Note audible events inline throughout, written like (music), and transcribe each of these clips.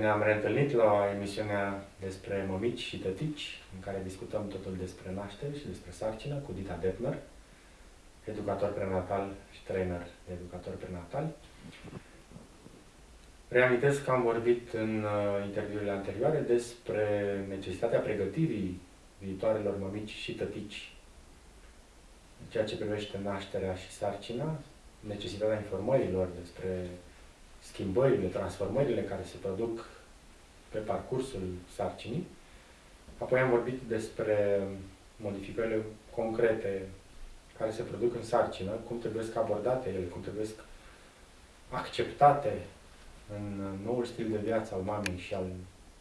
ne-am reîntâlnit la emisiunea despre mămici și tătici, în care discutăm totul despre naștere și despre sarcină cu Dita Detmer, educator prenatal și trainer de educator prenatal. Reamintesc că am vorbit în uh, interviurile anterioare despre necesitatea pregătirii viitoarelor mămici și tătici în ceea ce privește nașterea și sarcina, necesitatea informărilor despre schimbările, transformările care se produc pe parcursul sarcinii. Apoi am vorbit despre modificările concrete care se produc în sarcină, cum trebuie abordate ele, cum trebuie acceptate în noul stil de viață al mamei și al,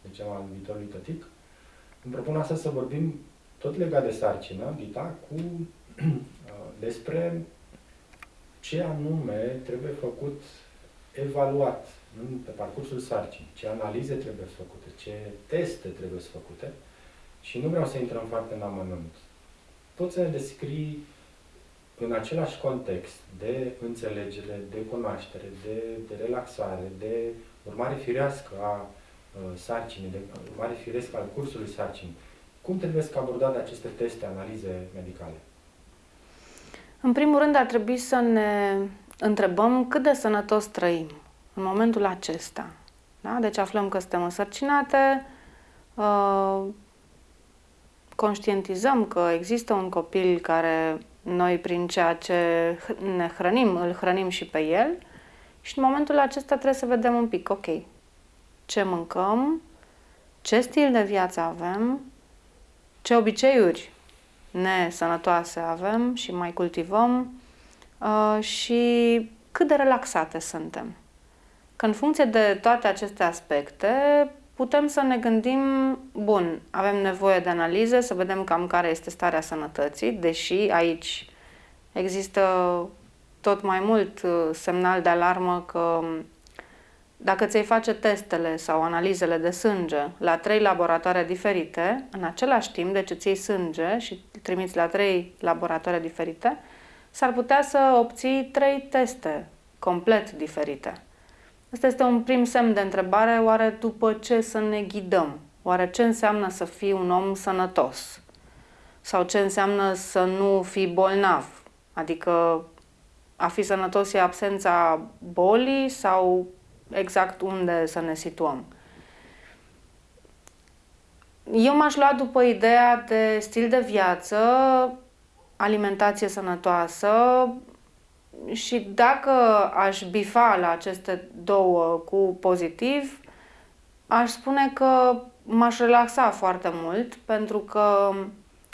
de ce, al viitorului tătic. Îmi propun astăzi să vorbim tot legat de sarcină, Dita, cu (clears throat) despre ce anume trebuie făcut, evaluat în, pe parcursul sarcinii, ce analize trebuie făcute, ce teste trebuie făcute și nu vreau să intrăm foarte în amănunt. Poți să ne descrii în același context de înțelegere, de cunoaștere, de, de relaxare, de urmare firească a uh, sarcinii, de urmare firească al cursului sarcinii, cum trebuie să abordate aceste teste, analize medicale? În primul rând ar trebui să ne întrebăm cât de sănătos trăim în momentul acesta. Da? Deci aflăm că suntem însărcinate, uh, conștientizăm că există un copil care noi prin ceea ce ne hrănim, îl hrănim și pe el și în momentul acesta trebuie să vedem un pic, ok, ce mâncăm, ce stil de viață avem, ce obiceiuri nesănătoase avem și mai cultivăm uh, și cât de relaxate suntem. Că în funcție de toate aceste aspecte putem să ne gândim, bun, avem nevoie de analize, să vedem cam care este starea sănătății, deși aici există tot mai mult uh, semnal de alarmă că dacă ți-ai face testele sau analizele de sânge la trei laboratoare diferite, în același timp, deci îți iei sânge și îl trimiți la trei laboratoare diferite, s-ar putea să obții trei teste complet diferite. Asta este un prim semn de întrebare, oare după ce să ne ghidăm? Oare ce înseamnă să fii un om sănătos? Sau ce înseamnă să nu fii bolnav? Adică a fi sănătos e absența bolii sau exact unde să ne situăm. Eu m-aș lua după ideea de stil de viață, alimentație sănătoasă și dacă aș bifa la aceste două cu pozitiv, aș spune că m-aș relaxa foarte mult pentru că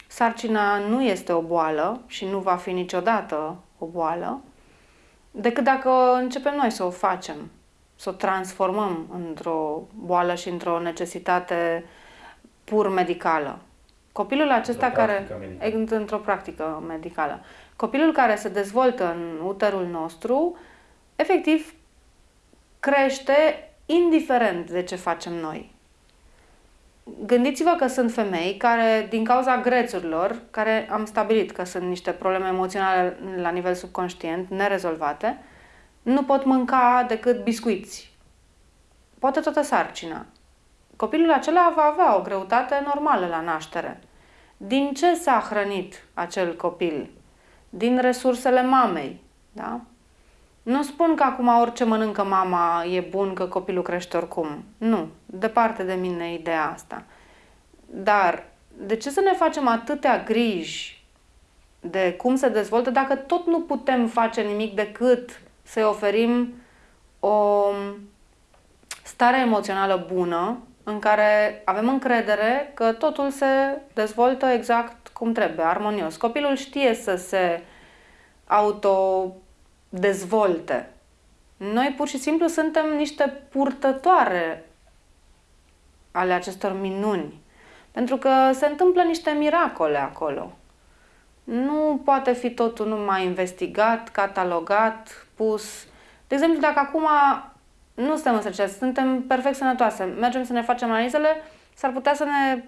sarcina nu este o boală și nu va fi niciodată o boală, decât dacă începem noi să o facem să o transformăm într-o boală și într-o necesitate pur medicală. Copilul acesta într-o care... Medicală. Într-o practică medicală. Copilul care se dezvoltă în uterul nostru, efectiv, crește indiferent de ce facem noi. Gândiți-vă că sunt femei care, din cauza grețurilor, care am stabilit că sunt niște probleme emoționale la nivel subconștient, nerezolvate, nu pot mânca decât biscuiți. Poate toată sarcina. Copilul acela va avea o greutate normală la naștere. Din ce s-a hrănit acel copil? Din resursele mamei. Da? Nu spun că acum orice mănâncă mama e bun, că copilul crește oricum. Nu, departe de mine ideea asta. Dar de ce să ne facem atâtea griji de cum se dezvoltă dacă tot nu putem face nimic decât să-i oferim o stare emoțională bună în care avem încredere că totul se dezvoltă exact cum trebuie, armonios. Copilul știe să se autodezvolte. Noi pur și simplu suntem niște purtătoare ale acestor minuni. Pentru că se întâmplă niște miracole acolo. Nu poate fi totul numai investigat, catalogat, spus. De exemplu, dacă acum nu suntem însărcinați, suntem perfect sănătoase, mergem să ne facem analizele, s-ar putea să ne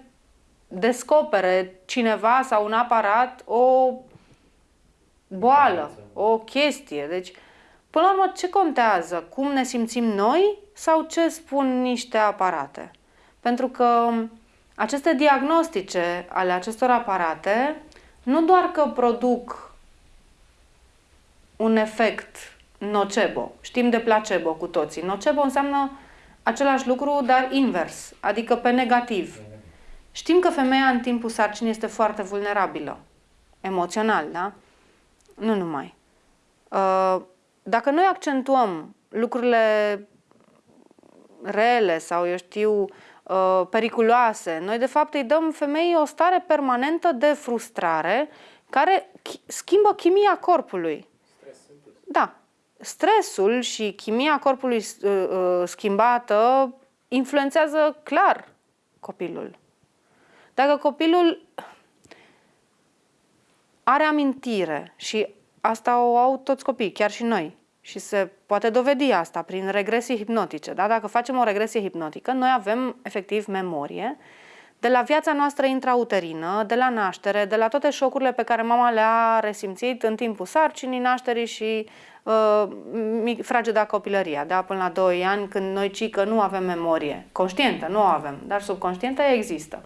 descopere cineva sau un aparat o boală, o chestie. Deci, Până la urmă, ce contează? Cum ne simțim noi sau ce spun niște aparate? Pentru că aceste diagnostice ale acestor aparate nu doar că produc un efect nocebo, știm de placebo cu toții. Nocebo înseamnă același lucru, dar invers, adică pe negativ. Știm că femeia în timpul sarcinii este foarte vulnerabilă, emoțional, da? Nu numai. Uh, dacă noi accentuăm lucrurile rele sau, eu știu, uh, periculoase, noi de fapt îi dăm femeii o stare permanentă de frustrare care schimbă chimia corpului. Da. Stresul și chimia corpului uh, schimbată influențează clar copilul. Dacă copilul are amintire și asta o au toți copiii, chiar și noi, și se poate dovedi asta prin regresii hipnotice. Da? Dacă facem o regresie hipnotică, noi avem efectiv memorie de la viața noastră intrauterină, de la naștere, de la toate șocurile pe care mama le-a resimțit în timpul sarcinii, nașterii și uh, frageda copilăria, da? până la 2 ani, când noi cică nu avem memorie. Conștientă nu o avem, dar subconștientă există.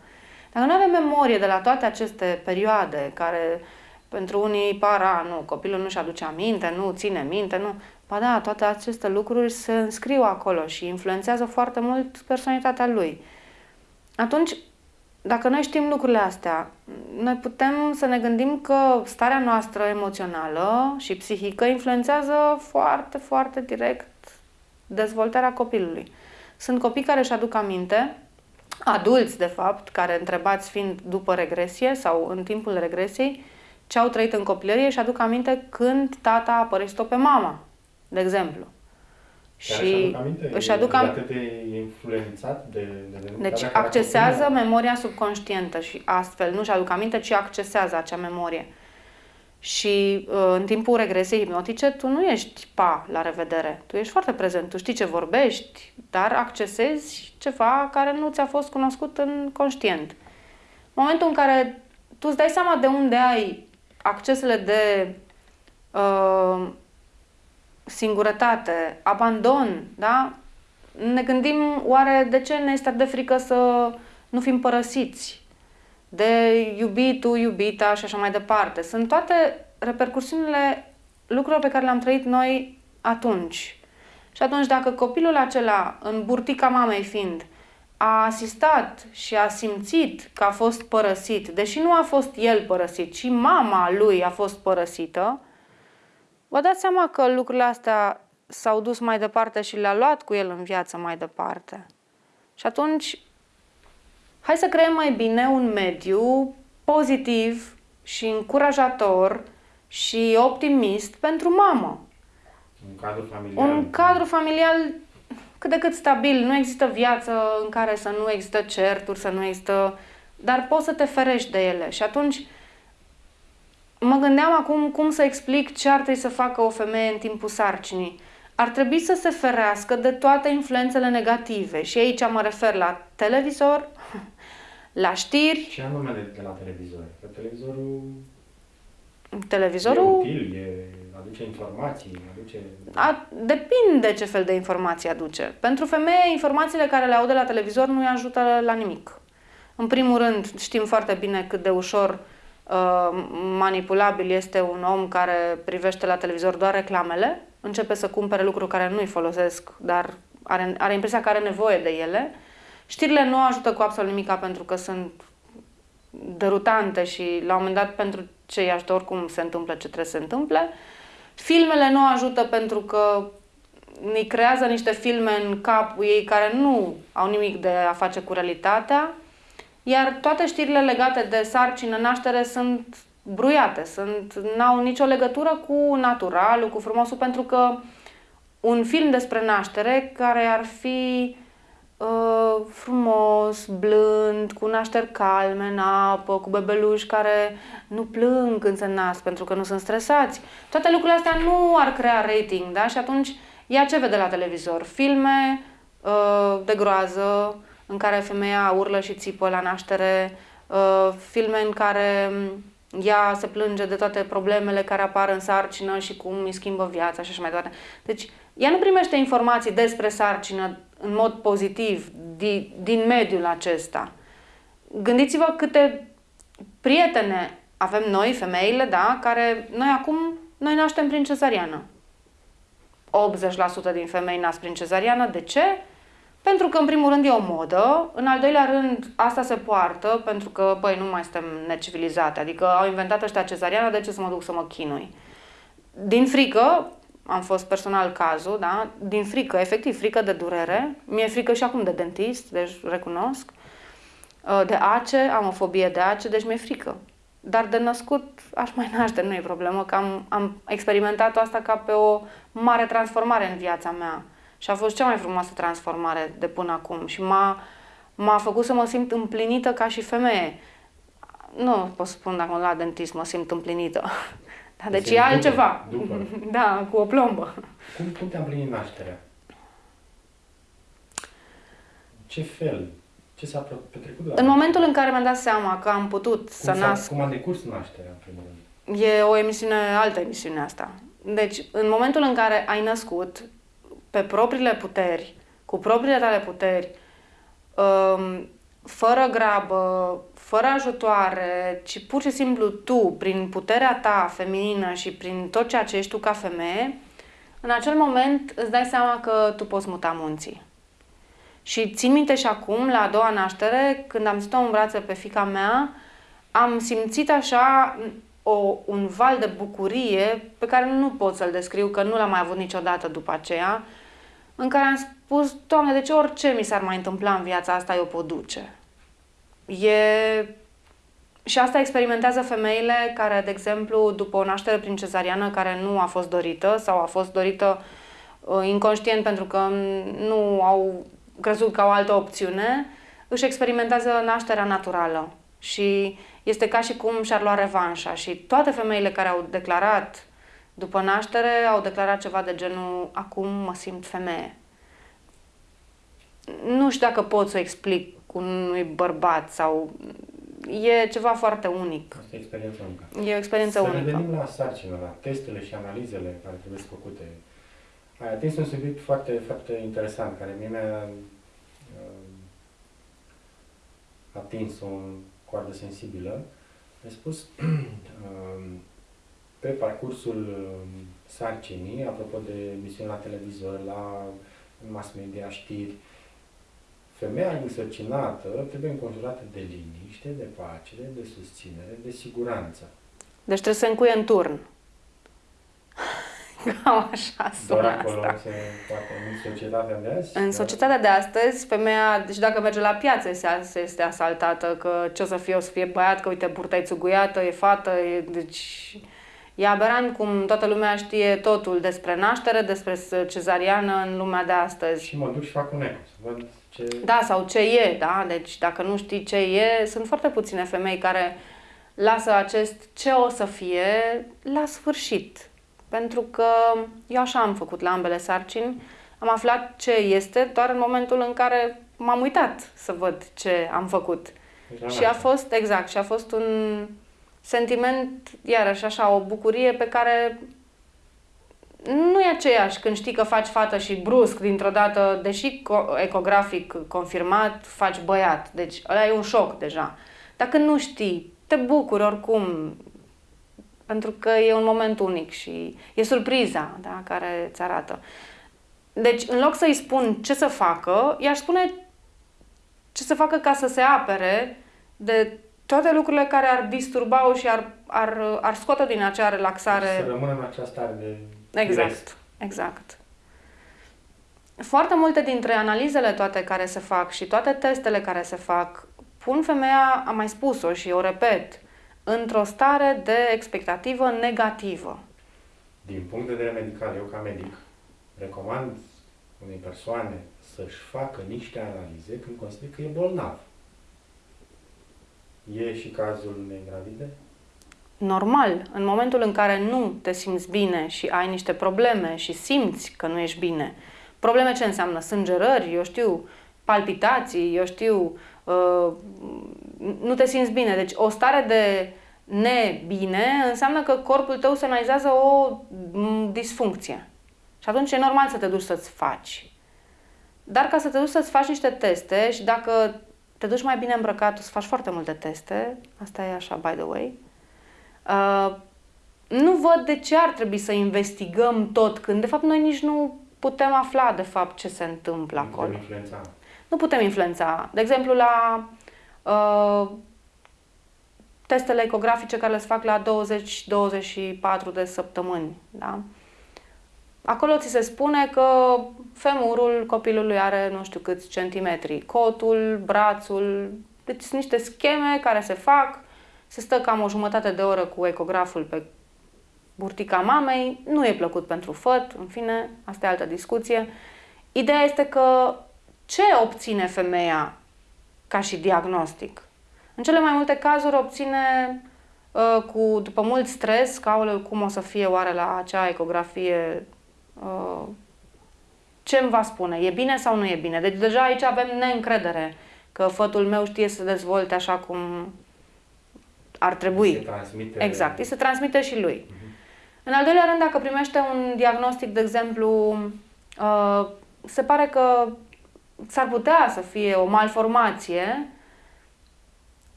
Dacă nu avem memorie de la toate aceste perioade care pentru unii para, nu, copilul nu-și aduce aminte, nu ține minte, nu. Ba da, toate aceste lucruri se înscriu acolo și influențează foarte mult personalitatea lui. Atunci, dacă noi știm lucrurile astea, noi putem să ne gândim că starea noastră emoțională și psihică influențează foarte, foarte direct dezvoltarea copilului. Sunt copii care își aduc aminte adulți, de fapt, care întrebați fiind după regresie sau în timpul regresiei, ce au trăit în copilărie și aduc aminte când tata a părăsit-o pe mama, de exemplu. Chiar și aduc aminte? își aduc am... Atât de influențat de, de, de Deci accesează memoria subconștientă și astfel nu și aduc aminte, ci accesează acea memorie. Și uh, în timpul regresiei hipnotice, tu nu ești pa, la revedere. Tu ești foarte prezent, tu știi ce vorbești, dar accesezi ceva care nu ți-a fost cunoscut în conștient. În momentul în care tu îți dai seama de unde ai accesele de uh, singurătate, abandon, da? Ne gândim oare de ce ne este de frică să nu fim părăsiți, de iubitul, iubita și așa mai departe. Sunt toate repercursiunile lucrurilor pe care le-am trăit noi atunci. Și atunci dacă copilul acela, în burtica mamei fiind, a asistat și a simțit că a fost părăsit, deși nu a fost el părăsit, ci mama lui a fost părăsită, vă dați seama că lucrurile astea s-au dus mai departe și le-a luat cu el în viață mai departe. Și atunci Hai să creăm mai bine un mediu pozitiv și încurajator și optimist pentru mamă. Un cadru familial. Un cadru familial cât de cât stabil. Nu există viață în care să nu există certuri, să nu există... Dar poți să te ferești de ele. Și atunci mă gândeam acum cum să explic ce ar trebui să facă o femeie în timpul sarcinii. Ar trebui să se ferească de toate influențele negative. Și aici mă refer la televizor, (laughs) la știri. Ce anume de, de la televizor? Că televizorul... Televizorul... E util, e, aduce informații, aduce... A, depinde ce fel de informații aduce. Pentru femeie, informațiile care le aude la televizor nu îi ajută la nimic. În primul rând, știm foarte bine cât de ușor uh, manipulabil este un om care privește la televizor doar reclamele, începe să cumpere lucruri care nu îi folosesc, dar are, are impresia că are nevoie de ele Știrile nu ajută cu absolut nimic pentru că sunt derutante și la un moment dat pentru cei ajută oricum se întâmplă ce trebuie să se întâmple. Filmele nu ajută pentru că ne creează niște filme în capul ei care nu au nimic de a face cu realitatea, iar toate știrile legate de sarcină, naștere sunt bruiate, sunt, n-au nicio legătură cu naturalul, cu frumosul, pentru că un film despre naștere care ar fi uh, frumos, blând, cu nașteri calme în apă, cu bebeluși care nu plâng când se nasc pentru că nu sunt stresați. Toate lucrurile astea nu ar crea rating, da? Și atunci ea ce vede la televizor? Filme uh, de groază în care femeia urlă și țipă la naștere, uh, filme în care ea se plânge de toate problemele care apar în sarcină și cum îi schimbă viața și așa mai departe. Deci, ea nu primește informații despre sarcină în mod pozitiv din, din mediul acesta. Gândiți-vă câte prietene avem noi, femeile, da, care noi acum, noi naștem prin cezariană. 80% din femei nasc prin cezariană. De ce? Pentru că, în primul rând, e o modă, în al doilea rând, asta se poartă pentru că, băi, nu mai suntem necivilizate, adică au inventat ăștia cezariană, de ce să mă duc să mă chinui? Din frică, am fost personal cazul, da? Din frică, efectiv, frică de durere, mi-e frică și acum de dentist, deci recunosc, uh, de ace, am o fobie de ace, deci mi-e frică. Dar de născut aș mai naște, nu e problemă, că am, am experimentat asta ca pe o mare transformare în viața mea și a fost cea mai frumoasă transformare de până acum și m-a, m-a făcut să mă simt împlinită ca și femeie. Nu pot să spun dacă la dentist mă simt împlinită. (laughs) Da, deci e altceva. După. (laughs) Da, cu o plombă. Cum, cum te-a împlinit nașterea? Ce fel? Ce s-a petrecut? În momentul în care mi-am dat seama că am putut cum să nasc... Cum a decurs nașterea, în primul rând? E o emisiune, altă emisiune asta. Deci, în momentul în care ai născut, pe propriile puteri, cu propriile tale puteri, um, fără grabă, fără ajutoare, ci pur și simplu tu, prin puterea ta feminină și prin tot ceea ce ești tu ca femeie, în acel moment îți dai seama că tu poți muta munții. Și țin minte și acum, la a doua naștere, când am stat în brațe pe fica mea, am simțit așa o, un val de bucurie pe care nu pot să-l descriu, că nu l-am mai avut niciodată după aceea, în care am spus, Doamne, de ce orice mi s-ar mai întâmpla în viața asta, eu pot duce. E... Și asta experimentează femeile care, de exemplu, după o naștere prin cezariană care nu a fost dorită sau a fost dorită uh, inconștient pentru că nu au crezut că au altă opțiune, își experimentează nașterea naturală. Și este ca și cum și-ar lua revanșa. Și toate femeile care au declarat după naștere au declarat ceva de genul acum mă simt femeie. Nu știu dacă pot să o explic cu unui bărbat sau e ceva foarte unic. Asta e experiența unică. E o experiență să unică. Să revenim la sarcină, la testele și analizele care trebuie să făcute. Ai atins un subiect foarte, foarte interesant, care mie mi-a uh, atins o coardă sensibilă. Ai spus (clears throat) uh, pe parcursul um, sarcinii, apropo de emisiuni la televizor, la mass media, știri, femeia însărcinată trebuie înconjurată de liniște, de pace, de susținere, de siguranță. Deci trebuie să încuie în turn. (laughs) Cam așa sună Doar acolo asta. se poate în societatea de azi? În societatea de astăzi, femeia, deci dacă merge la piață, este, este asaltată, că ce o să fie, o să fie băiat, că uite, burta e țuguiată, e fată, e, deci E aberant cum toată lumea știe totul despre naștere, despre cezariană în lumea de astăzi. Și mă duc și fac un eco, să văd ce... Da, sau ce e, da? Deci dacă nu știi ce e, sunt foarte puține femei care lasă acest ce o să fie la sfârșit. Pentru că eu așa am făcut la ambele sarcini, am aflat ce este doar în momentul în care m-am uitat să văd ce am făcut. Deci și a fost, exact, și a fost un sentiment, iarăși așa, o bucurie pe care nu e aceeași când știi că faci fată și brusc, dintr-o dată, deși ecografic confirmat, faci băiat. Deci ăla e un șoc deja. Dacă nu știi, te bucuri oricum, pentru că e un moment unic și e surpriza da, care îți arată. Deci, în loc să-i spun ce să facă, i-aș spune ce să facă ca să se apere de toate lucrurile care ar disturba-o și ar, ar, ar scoate din acea relaxare. Să rămână în această stare de Exact, rest. exact. Foarte multe dintre analizele toate care se fac și toate testele care se fac pun femeia, am mai spus-o și o repet, într-o stare de expectativă negativă. Din punct de vedere medical, eu ca medic, recomand unei persoane să-și facă niște analize când consider că e bolnav. E și cazul unei gravide? Normal, în momentul în care nu te simți bine și ai niște probleme și simți că nu ești bine, probleme ce înseamnă? Sângerări, eu știu, palpitații, eu știu, uh, nu te simți bine. Deci o stare de nebine, înseamnă că corpul tău semnalizează o m, disfuncție. Și atunci e normal să te duci să-ți faci. Dar ca să te duci să-ți faci niște teste și dacă te duci mai bine îmbrăcat, o să faci foarte multe teste, asta e așa, by the way, uh, nu văd de ce ar trebui să investigăm tot când, de fapt, noi nici nu putem afla, de fapt, ce se întâmplă Nu acolo. putem influența. Nu putem influența. De exemplu, la uh, testele ecografice care le fac la 20-24 de săptămâni, da? Acolo ți se spune că femurul copilului are nu știu câți centimetri, cotul, brațul, deci sunt niște scheme care se fac, se stă cam o jumătate de oră cu ecograful pe burtica mamei, nu e plăcut pentru făt, în fine, asta e altă discuție. Ideea este că ce obține femeia ca și diagnostic? În cele mai multe cazuri obține uh, cu, după mult stres, că aoleu, cum o să fie oare la acea ecografie, uh, ce îmi va spune, e bine sau nu e bine? Deci deja aici avem neîncredere că fătul meu știe să se dezvolte așa cum ar trebui. Se transmite... Exact, îi se transmite și lui. În al doilea rând, dacă primește un diagnostic, de exemplu, uh, se pare că s-ar putea să fie o malformație,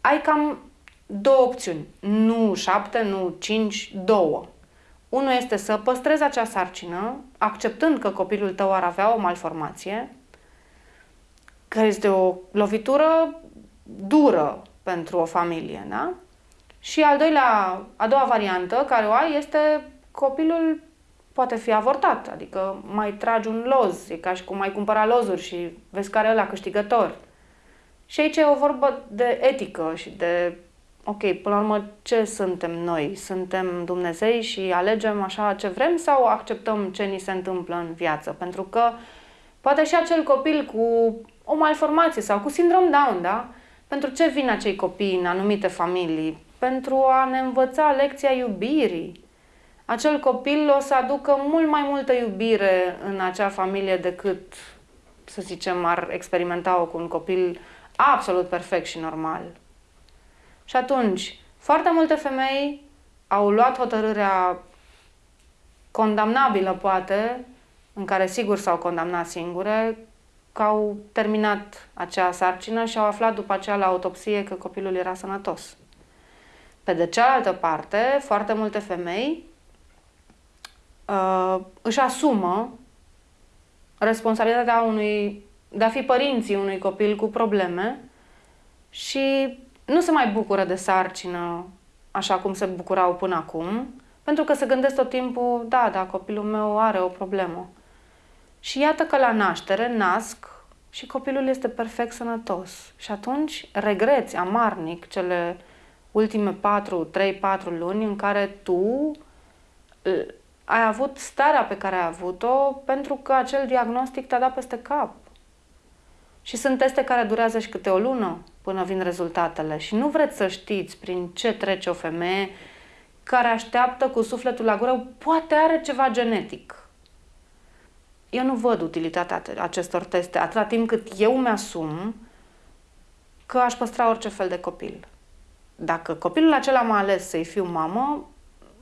ai cam două opțiuni. Nu șapte, nu cinci, două. Unul este să păstrezi acea sarcină, acceptând că copilul tău ar avea o malformație, care este o lovitură dură pentru o familie, da? Și al doilea, a doua variantă care o ai este copilul poate fi avortat, adică mai tragi un loz, e ca și cum mai cumpăra lozuri și vezi care e ăla câștigător. Și aici e o vorbă de etică și de, ok, până la urmă, ce suntem noi? Suntem Dumnezei și alegem așa ce vrem sau acceptăm ce ni se întâmplă în viață? Pentru că poate și acel copil cu o malformație sau cu sindrom Down, da? Pentru ce vin acei copii în anumite familii? Pentru a ne învăța lecția iubirii. Acel copil o să aducă mult mai multă iubire în acea familie decât, să zicem, ar experimenta-o cu un copil absolut perfect și normal. Și atunci, foarte multe femei au luat hotărârea condamnabilă, poate, în care sigur s-au condamnat singure, că au terminat acea sarcină și au aflat după aceea la autopsie că copilul era sănătos. Pe de cealaltă parte, foarte multe femei uh, își asumă responsabilitatea unui, de a fi părinții unui copil cu probleme și nu se mai bucură de sarcină așa cum se bucurau până acum, pentru că se gândesc tot timpul, da, da, copilul meu are o problemă. Și iată că la naștere nasc și copilul este perfect sănătos. Și atunci regreți amarnic cele ultime 4, 3, 4 luni în care tu ai avut starea pe care ai avut-o pentru că acel diagnostic te-a dat peste cap. Și sunt teste care durează și câte o lună până vin rezultatele și nu vreți să știți prin ce trece o femeie care așteaptă cu sufletul la gură, poate are ceva genetic. Eu nu văd utilitatea acestor teste atâta timp cât eu mi-asum că aș păstra orice fel de copil. Dacă copilul acela m-a ales să-i fiu mamă,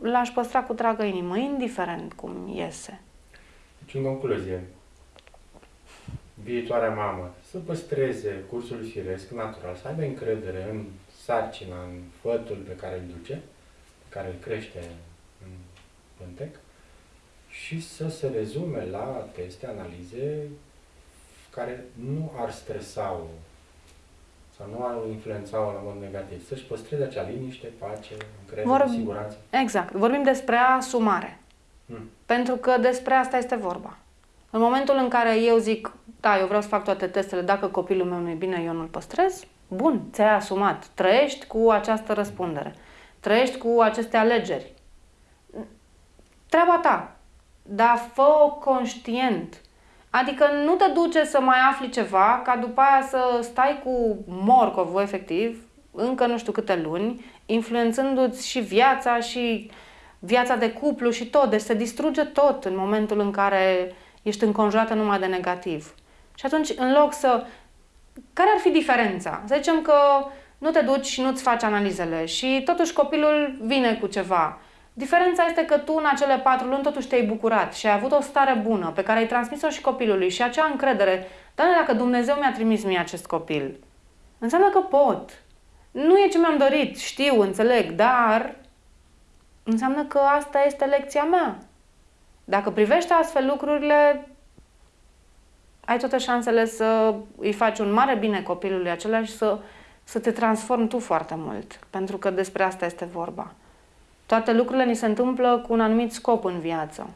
l-aș păstra cu dragă inimă, indiferent cum iese. Deci, în concluzie, viitoarea mamă să păstreze cursul firesc, natural, să aibă încredere în sarcina, în fătul pe care îl duce, pe care îl crește în pântec și să se rezume la teste, analize care nu ar stresa-o sau nu ar influența-o la mod negativ. Să-și păstreze acea liniște, pace, încredere, Vorb- siguranță. Exact. Vorbim despre asumare. Hmm. Pentru că despre asta este vorba. În momentul în care eu zic, da, eu vreau să fac toate testele, dacă copilul meu nu e bine, eu nu-l păstrez, bun, ți-ai asumat. Trăiești cu această răspundere. Trăiești cu aceste alegeri. Treaba ta. Dar fă-o conștient. Adică nu te duce să mai afli ceva, ca după aia să stai cu morcovul, efectiv, încă nu știu câte luni, influențându-ți și viața și viața de cuplu și tot. Deci se distruge tot în momentul în care ești înconjurată numai de negativ. Și atunci, în loc să... Care ar fi diferența? Să zicem că nu te duci și nu-ți faci analizele și totuși copilul vine cu ceva. Diferența este că tu în acele patru luni totuși te-ai bucurat și ai avut o stare bună pe care ai transmis-o și copilului și acea încredere. Dar dacă Dumnezeu mi-a trimis mie acest copil, înseamnă că pot. Nu e ce mi-am dorit, știu, înțeleg, dar înseamnă că asta este lecția mea. Dacă privești astfel lucrurile, ai toate șansele să îi faci un mare bine copilului acela și să, să te transformi tu foarte mult. Pentru că despre asta este vorba. Toate lucrurile ni se întâmplă cu un anumit scop în viață.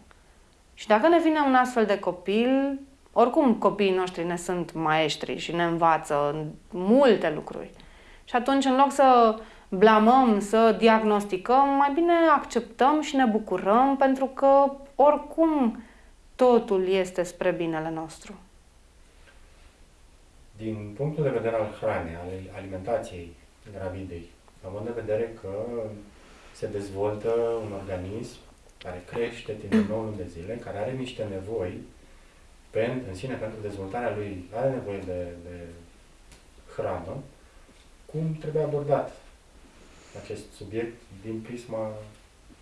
Și dacă ne vine un astfel de copil, oricum copiii noștri ne sunt maestri și ne învață multe lucruri. Și atunci, în loc să blamăm, să diagnosticăm, mai bine acceptăm și ne bucurăm pentru că oricum totul este spre binele nostru. Din punctul de vedere al hranei, al alimentației gravidei, având în vedere că se dezvoltă un organism care crește timp de 9 luni de zile, care are niște nevoi pentru, în sine pentru dezvoltarea lui, are nevoie de, de hrană, cum trebuie abordat acest subiect din prisma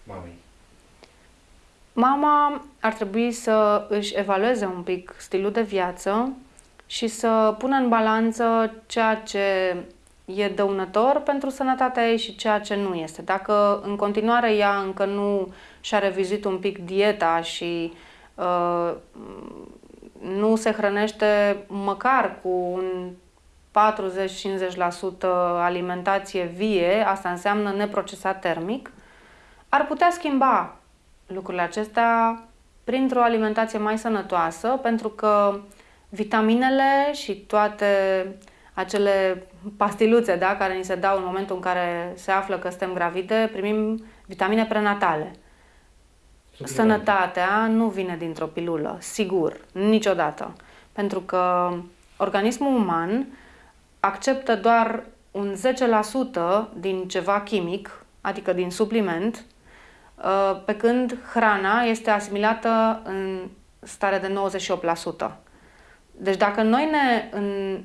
mamei? Mama ar trebui să își evalueze un pic stilul de viață și să pună în balanță ceea ce e dăunător pentru sănătatea ei și ceea ce nu este. Dacă în continuare ea încă nu și-a revizit un pic dieta și uh, nu se hrănește măcar cu un 40-50% alimentație vie, asta înseamnă neprocesat termic, ar putea schimba lucrurile acestea printr-o alimentație mai sănătoasă, pentru că vitaminele și toate acele pastiluțe da, care ni se dau în momentul în care se află că suntem gravide, primim vitamine prenatale. Sănătatea nu vine dintr-o pilulă, sigur, niciodată. Pentru că organismul uman acceptă doar un 10% din ceva chimic, adică din supliment, uh, pe când hrana este asimilată în stare de 98%. Deci dacă noi ne în,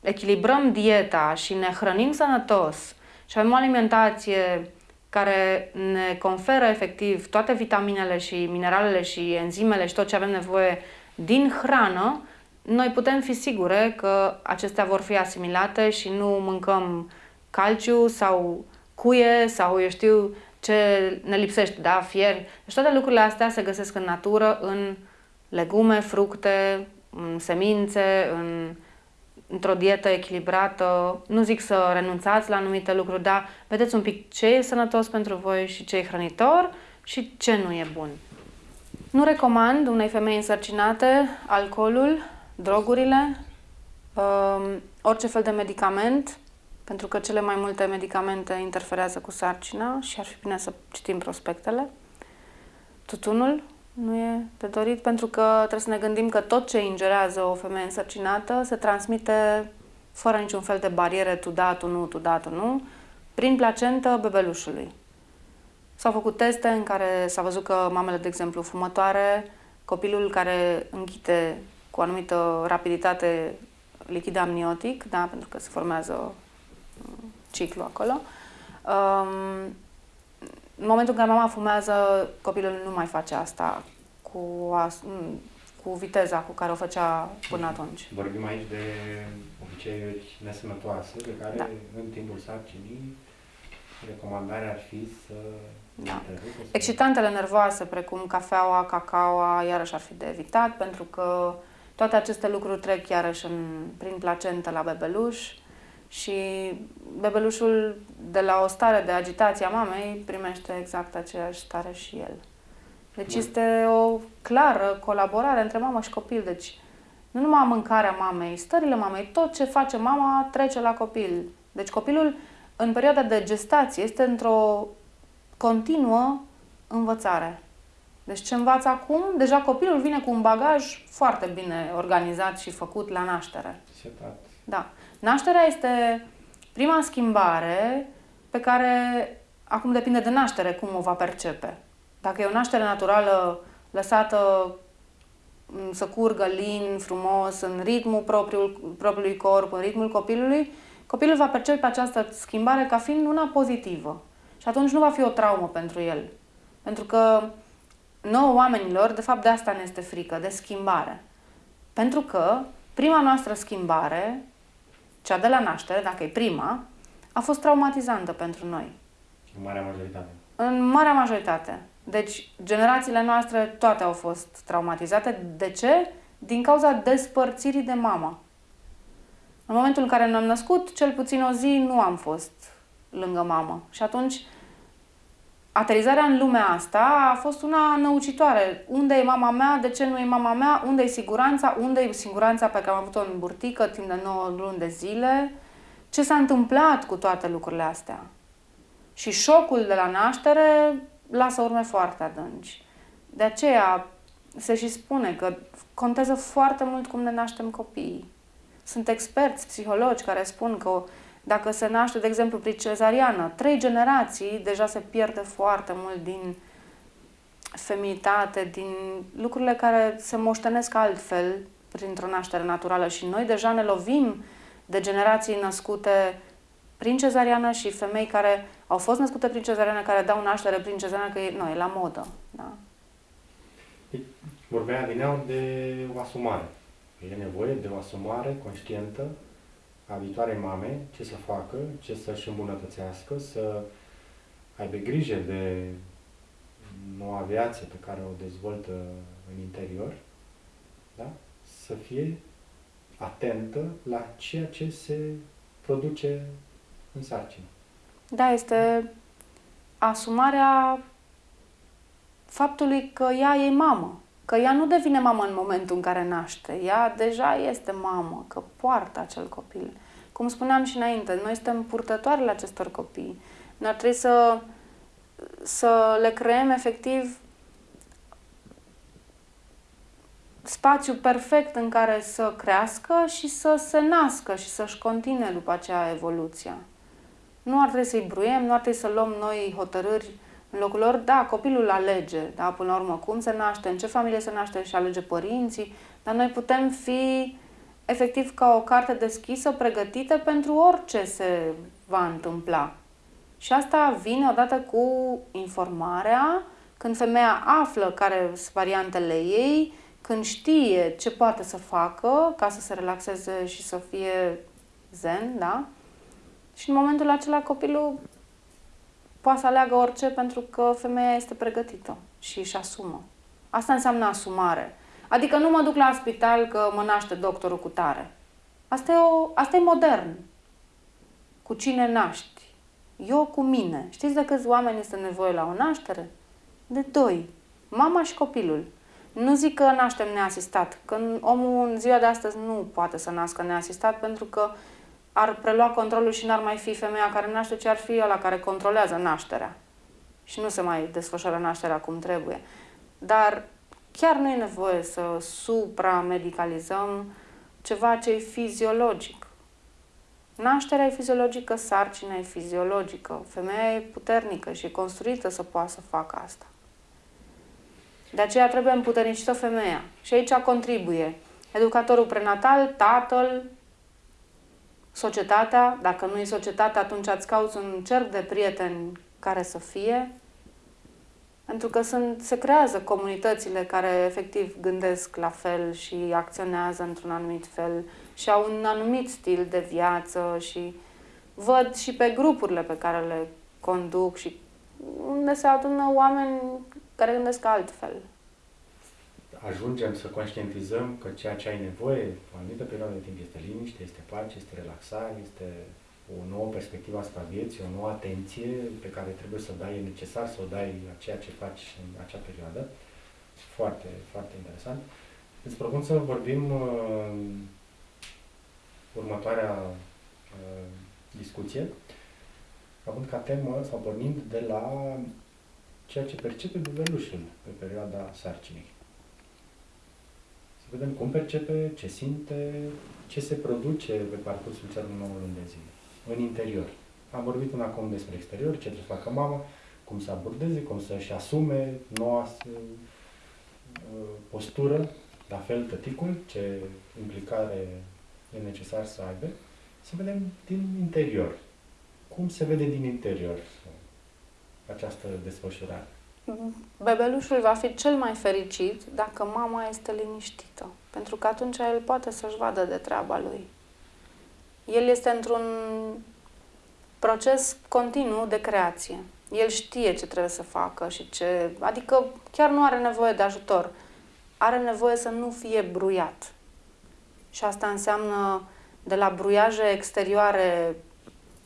echilibrăm dieta și ne hrănim sănătos și avem o alimentație care ne conferă efectiv toate vitaminele și mineralele și enzimele și tot ce avem nevoie din hrană, noi putem fi sigure că acestea vor fi asimilate și nu mâncăm calciu sau cuie sau eu știu ce ne lipsește, da, fieri. Deci toate lucrurile astea se găsesc în natură, în legume, fructe, în semințe, în, într-o dietă echilibrată. Nu zic să renunțați la anumite lucruri, dar vedeți un pic ce e sănătos pentru voi și ce e hrănitor și ce nu e bun. Nu recomand unei femei însărcinate alcoolul, drogurile, uh, orice fel de medicament, pentru că cele mai multe medicamente interferează cu sarcina și ar fi bine să citim prospectele. Tutunul nu e de dorit pentru că trebuie să ne gândim că tot ce ingerează o femeie însărcinată se transmite fără niciun fel de bariere, tu da, tu nu, tu da, tu nu, prin placentă bebelușului. S-au făcut teste în care s-a văzut că mamele, de exemplu, fumătoare, copilul care înghite cu o anumită rapiditate lichid amniotic, da, pentru că se formează mm, ciclu acolo. Um, în momentul în care mama fumează, copilul nu mai face asta cu, as, mm, cu viteza cu care o făcea până atunci. Vorbim aici de obiceiuri nesănătoase pe care da. în timpul sarcinii recomandarea ar fi să da. Excitantele nervoase, precum cafeaua, cacaoa, iarăși ar fi de evitat, pentru că toate aceste lucruri trec iarăși în, prin placentă la bebeluș și bebelușul de la o stare de agitație a mamei primește exact aceeași stare și el. Deci Bun. este o clară colaborare între mamă și copil. Deci nu numai mâncarea mamei, stările mamei, tot ce face mama trece la copil. Deci copilul în perioada de gestație este într-o continuă învățare. Deci ce învață acum, deja copilul vine cu un bagaj foarte bine organizat și făcut la naștere. Setat. Da. Nașterea este prima schimbare pe care acum depinde de naștere cum o va percepe. Dacă e o naștere naturală lăsată să curgă lin, frumos, în ritmul propriul, propriului corp, în ritmul copilului, copilul va percepe această schimbare ca fiind una pozitivă. Și atunci nu va fi o traumă pentru el. Pentru că nouă oamenilor, de fapt de asta ne este frică, de schimbare. Pentru că prima noastră schimbare, cea de la naștere, dacă e prima, a fost traumatizantă pentru noi. În marea majoritate. În marea majoritate. Deci, generațiile noastre toate au fost traumatizate. De ce? Din cauza despărțirii de mama. În momentul în care ne-am născut, cel puțin o zi nu am fost lângă mamă. Și atunci, aterizarea în lumea asta a fost una năucitoare. Unde e mama mea? De ce nu e mama mea? Unde e siguranța? Unde e siguranța pe care am avut-o în burtică timp de 9 luni de zile? Ce s-a întâmplat cu toate lucrurile astea? Și șocul de la naștere lasă urme foarte adânci. De aceea se și spune că contează foarte mult cum ne naștem copiii. Sunt experți, psihologi care spun că dacă se naște, de exemplu, prin cezariană, trei generații, deja se pierde foarte mult din feminitate, din lucrurile care se moștenesc altfel printr-o naștere naturală și noi deja ne lovim de generații născute prin cezariană și femei care au fost născute prin cezariană, care dau naștere prin cezariană, că e, nu, e la modă. Da? Vorbea din de o asumare. E nevoie de o asumare conștientă a viitoarei mame, ce să facă, ce să-și îmbunătățească, să aibă grijă de noua viață pe care o dezvoltă în interior, da? să fie atentă la ceea ce se produce în sarcină. Da, este asumarea faptului că ea e mamă. Că ea nu devine mamă în momentul în care naște. Ea deja este mamă, că poartă acel copil. Cum spuneam și înainte, noi suntem purtătoarele acestor copii. Noi ar trebui să, să le creăm efectiv spațiu perfect în care să crească și să se nască și să-și continue după aceea evoluția. Nu ar trebui să-i bruiem, nu ar trebui să luăm noi hotărâri în locul lor. Da, copilul alege, da, până la urmă, cum se naște, în ce familie se naște și alege părinții, dar noi putem fi efectiv ca o carte deschisă, pregătită pentru orice se va întâmpla. Și asta vine odată cu informarea, când femeia află care sunt variantele ei, când știe ce poate să facă ca să se relaxeze și să fie zen, da? Și în momentul acela copilul poate să aleagă orice pentru că femeia este pregătită și își asumă. Asta înseamnă asumare. Adică nu mă duc la spital că mă naște doctorul cu tare. Asta e, o, asta e modern. Cu cine naști? Eu cu mine. Știți de câți oameni este nevoie la o naștere? De doi. Mama și copilul. Nu zic că naștem neasistat, că omul în ziua de astăzi nu poate să nască neasistat pentru că ar prelua controlul și n-ar mai fi femeia care naște, ci ar fi ăla care controlează nașterea. Și nu se mai desfășoară nașterea cum trebuie. Dar chiar nu e nevoie să supramedicalizăm ceva ce e fiziologic. Nașterea e fiziologică, sarcina e fiziologică, femeia e puternică și e construită să poată să facă asta. De aceea trebuie împuternicită femeia. Și aici contribuie educatorul prenatal, tatăl, societatea. Dacă nu e societatea, atunci ați cauți un cerc de prieteni care să fie. Pentru că sunt, se creează comunitățile care efectiv gândesc la fel și acționează într-un anumit fel și au un anumit stil de viață și văd și pe grupurile pe care le conduc și unde se adună oameni care gândesc altfel. Ajungem să conștientizăm că ceea ce ai nevoie, o anumită perioadă de timp, este liniște, este pace, este relaxare, este o nouă perspectivă asupra vieții, o nouă atenție pe care trebuie să o dai, e necesar să o dai la ceea ce faci în acea perioadă. Foarte, foarte interesant. Îți propun să vorbim uh, următoarea uh, discuție, având ca temă sau pornind de la ceea ce percepe bebelușul pe perioada sarcinii. Să vedem cum percepe, ce simte, ce se produce pe parcursul celor 9 luni de zile, în interior. Am vorbit până acum despre exterior, ce trebuie să facă mama, cum să abordeze, cum să-și asume noua uh, postură, la fel tăticul, ce implicare e necesar să aibă, să vedem din interior. Cum se vede din interior această desfășurare? Bebelușul va fi cel mai fericit dacă mama este liniștită, pentru că atunci el poate să-și vadă de treaba lui. El este într-un proces continuu de creație. El știe ce trebuie să facă și ce... Adică chiar nu are nevoie de ajutor. Are nevoie să nu fie bruiat. Și asta înseamnă de la bruiaje exterioare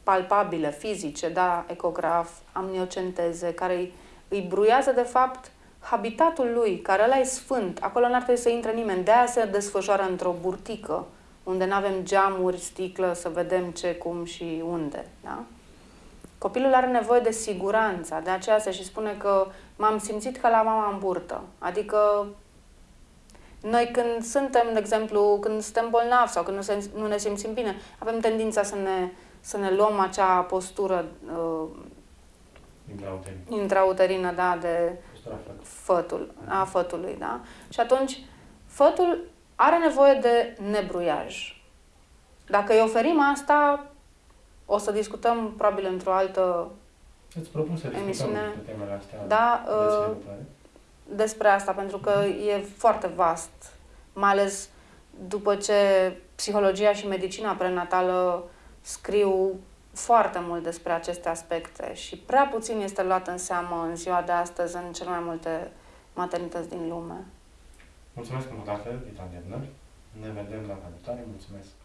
palpabile, fizice, da, ecograf, amniocenteze, care îi, îi bruiază de fapt habitatul lui, care ăla e sfânt. Acolo n-ar trebui să intre nimeni. De aia se desfășoară într-o burtică, unde nu avem geamuri, sticlă, să vedem ce, cum și unde. Da? Copilul are nevoie de siguranță, de aceea se și spune că m-am simțit ca la mama în burtă. Adică noi când suntem, de exemplu, când suntem bolnavi sau când nu, se, nu ne simțim bine, avem tendința să ne, să ne luăm acea postură uh, Intrauterină. intrauterină, da, de Postura făt. fătul, a fătului, da? Și atunci, fătul are nevoie de nebruiaj. Dacă îi oferim asta, o să discutăm probabil într-o altă Îți propun să discutăm Emisiune. pe temele astea Da, des uh, viitoare. despre asta, pentru că e foarte vast, mai ales după ce psihologia și medicina prenatală scriu foarte mult despre aceste aspecte și prea puțin este luat în seamă în ziua de astăzi în cele mai multe maternități din lume. Mulțumesc încă o dată, Vita Debner. Ne vedem data viitoare. Mulțumesc.